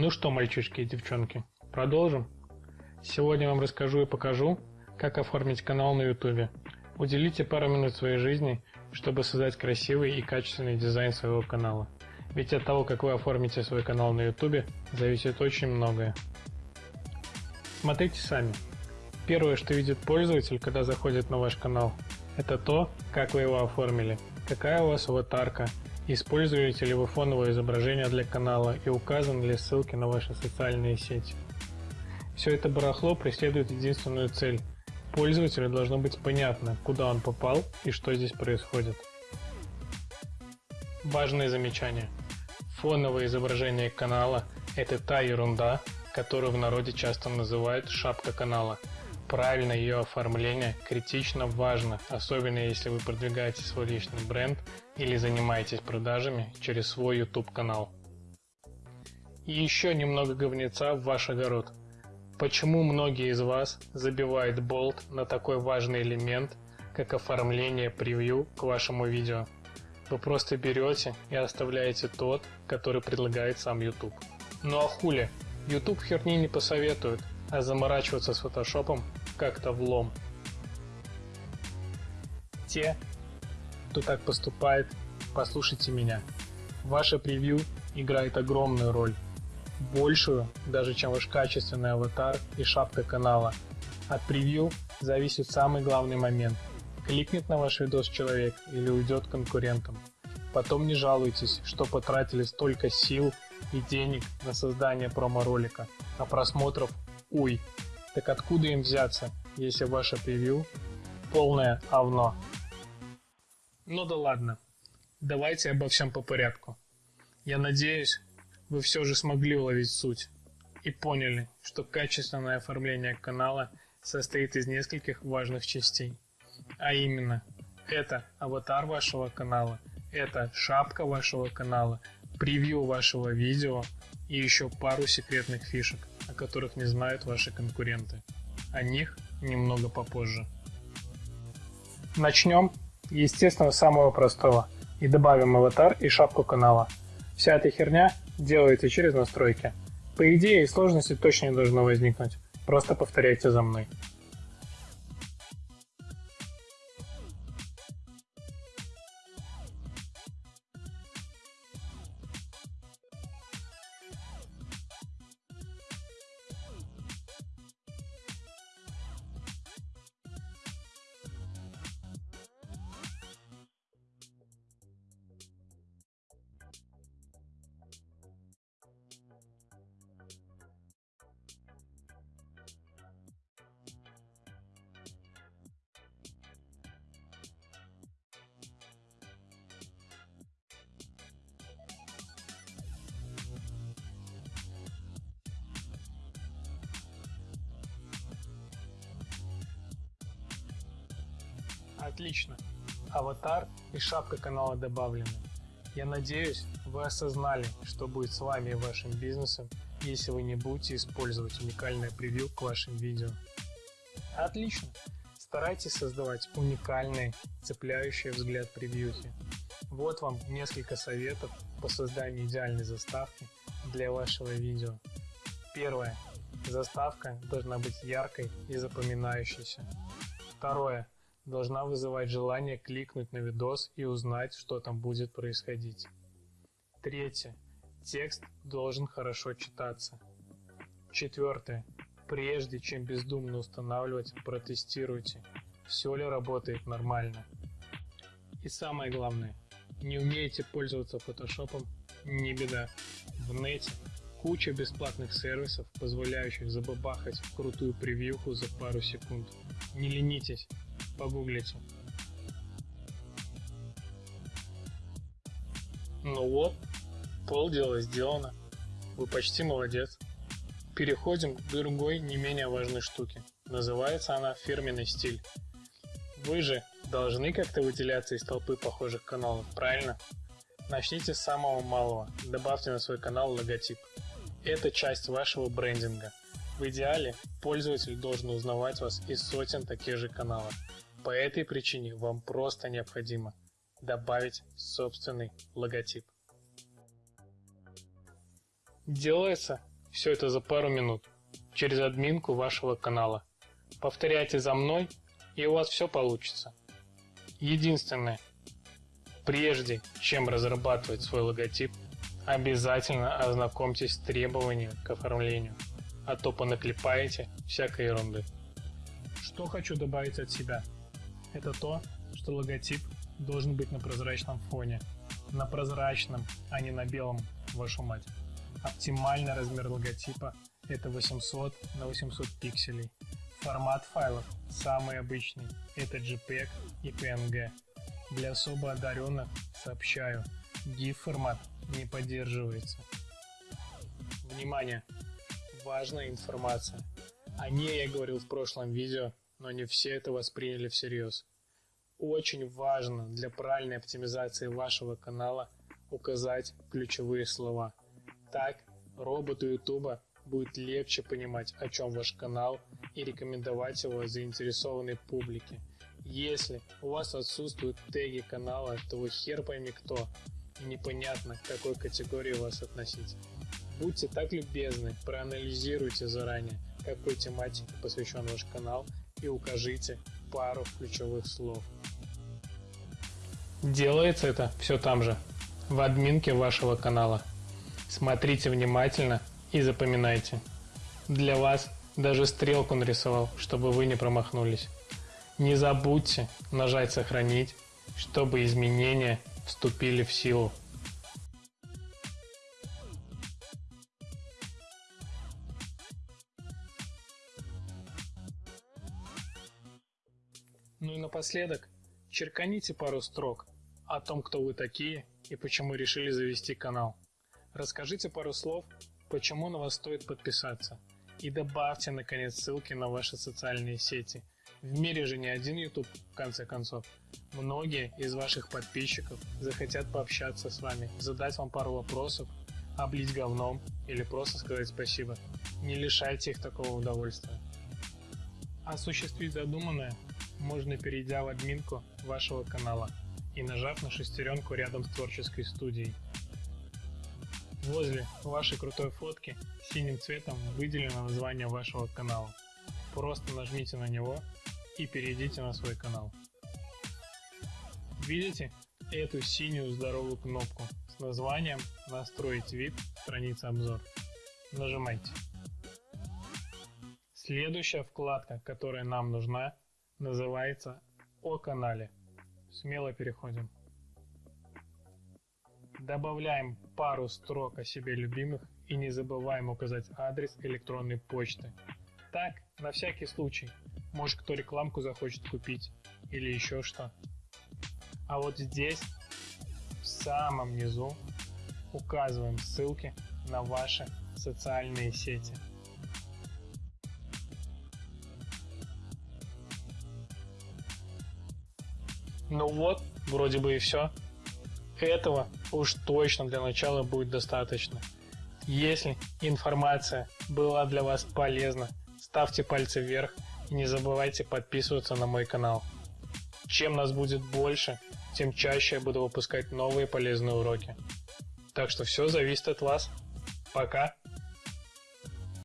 Ну что, мальчишки и девчонки, продолжим? Сегодня вам расскажу и покажу, как оформить канал на YouTube. Уделите пару минут своей жизни, чтобы создать красивый и качественный дизайн своего канала. Ведь от того, как вы оформите свой канал на YouTube, зависит очень многое. Смотрите сами. Первое, что видит пользователь, когда заходит на ваш канал, это то, как вы его оформили, какая у вас аватарка, используете ли вы фоновое изображение для канала и указаны ли ссылки на ваши социальные сети. Все это барахло преследует единственную цель. Пользователю должно быть понятно, куда он попал и что здесь происходит. Важное замечание. Фоновое изображение канала – это та ерунда, которую в народе часто называют «шапка канала». Правильное ее оформление критично важно, особенно если вы продвигаете свой личный бренд или занимаетесь продажами через свой YouTube канал. И еще немного говнеца в ваш огород. Почему многие из вас забивают болт на такой важный элемент, как оформление превью к вашему видео? Вы просто берете и оставляете тот, который предлагает сам YouTube. Ну а хули? YouTube херни не посоветует, а заморачиваться с фотошопом как-то влом. Те, кто так поступает, послушайте меня. Ваше превью играет огромную роль большую, даже чем ваш качественный аватар и шапка канала. От превью зависит самый главный момент. Кликнет на ваш видос человек или уйдет конкурентам. Потом не жалуйтесь, что потратили столько сил и денег на создание промо-ролика, а просмотров уй. Так откуда им взяться, если ваше превью полное овно? Ну да ладно, давайте обо всем по порядку. Я надеюсь, вы все же смогли уловить суть и поняли, что качественное оформление канала состоит из нескольких важных частей. А именно, это аватар вашего канала, это шапка вашего канала, превью вашего видео и еще пару секретных фишек, о которых не знают ваши конкуренты. О них немного попозже. Начнем, естественно, с самого простого и добавим аватар и шапку канала. Вся эта херня делается через настройки. По идее, сложности точно не должно возникнуть. Просто повторяйте за мной. Отлично. Аватар и шапка канала добавлены. Я надеюсь, вы осознали, что будет с вами и вашим бизнесом, если вы не будете использовать уникальное превью к вашим видео. Отлично. Старайтесь создавать уникальные, цепляющие взгляд превьюхи. Вот вам несколько советов по созданию идеальной заставки для вашего видео. Первое. Заставка должна быть яркой и запоминающейся. Второе должна вызывать желание кликнуть на видос и узнать, что там будет происходить. Третье. Текст должен хорошо читаться. Четвертое. Прежде чем бездумно устанавливать, протестируйте, все ли работает нормально. И самое главное, не умеете пользоваться фотошопом, не беда. В нете куча бесплатных сервисов, позволяющих забабахать крутую превьюху за пару секунд. Не ленитесь, погуглите. Ну вот, полдела сделано. Вы почти молодец. Переходим к другой не менее важной штуке. Называется она фирменный стиль. Вы же должны как-то выделяться из толпы похожих каналов, правильно? Начните с самого малого, добавьте на свой канал логотип. Это часть вашего брендинга. В идеале пользователь должен узнавать вас из сотен таких же каналов. По этой причине вам просто необходимо добавить собственный логотип. Делается Все это за пару минут через админку вашего канала. Повторяйте за мной, и у вас все получится. Единственное, прежде чем разрабатывать свой логотип, обязательно ознакомьтесь с требованиями к оформлению, а то понаклепаете всякой ерунды. Что хочу добавить от себя? Это то, что логотип должен быть на прозрачном фоне. На прозрачном, а не на белом, вашу мать. Оптимальный размер логотипа это 800 на 800 пикселей. Формат файлов самый обычный – это JPEG и PNG. Для особо одаренных сообщаю, GIF формат не поддерживается. Внимание! Важная информация. О ней я говорил в прошлом видео, но не все это восприняли всерьез. Очень важно для правильной оптимизации вашего канала указать ключевые слова. Так роботу YouTube будет легче понимать, о чем ваш канал и рекомендовать его заинтересованной публике. Если у вас отсутствуют теги канала, то вы хер пойми кто, и непонятно, к какой категории вас относить. Будьте так любезны, проанализируйте заранее, какой тематике посвящен ваш канал и укажите пару ключевых слов. Делается это все там же, в админке вашего канала. Смотрите внимательно и запоминайте. Для вас даже стрелку нарисовал, чтобы вы не промахнулись. Не забудьте нажать «Сохранить», чтобы изменения вступили в силу. Ну и напоследок, черканите пару строк о том, кто вы такие и почему решили завести канал. Расскажите пару слов почему на вас стоит подписаться. И добавьте, наконец, ссылки на ваши социальные сети. В мире же не один YouTube, в конце концов. Многие из ваших подписчиков захотят пообщаться с вами, задать вам пару вопросов, облить говном или просто сказать спасибо. Не лишайте их такого удовольствия. Осуществить задуманное можно перейдя в админку вашего канала и нажав на шестеренку рядом с творческой студией. Возле вашей крутой фотки синим цветом выделено название вашего канала. Просто нажмите на него и перейдите на свой канал. Видите эту синюю здоровую кнопку с названием «Настроить вид. Страница обзор». Нажимайте. Следующая вкладка, которая нам нужна, называется «О канале». Смело переходим. Добавляем пару строк о себе любимых и не забываем указать адрес электронной почты. Так, на всякий случай, может кто рекламку захочет купить или еще что. А вот здесь, в самом низу, указываем ссылки на ваши социальные сети. Ну вот, вроде бы и все. Этого уж точно для начала будет достаточно. Если информация была для вас полезна, ставьте пальцы вверх и не забывайте подписываться на мой канал. Чем нас будет больше, тем чаще я буду выпускать новые полезные уроки. Так что все зависит от вас. Пока!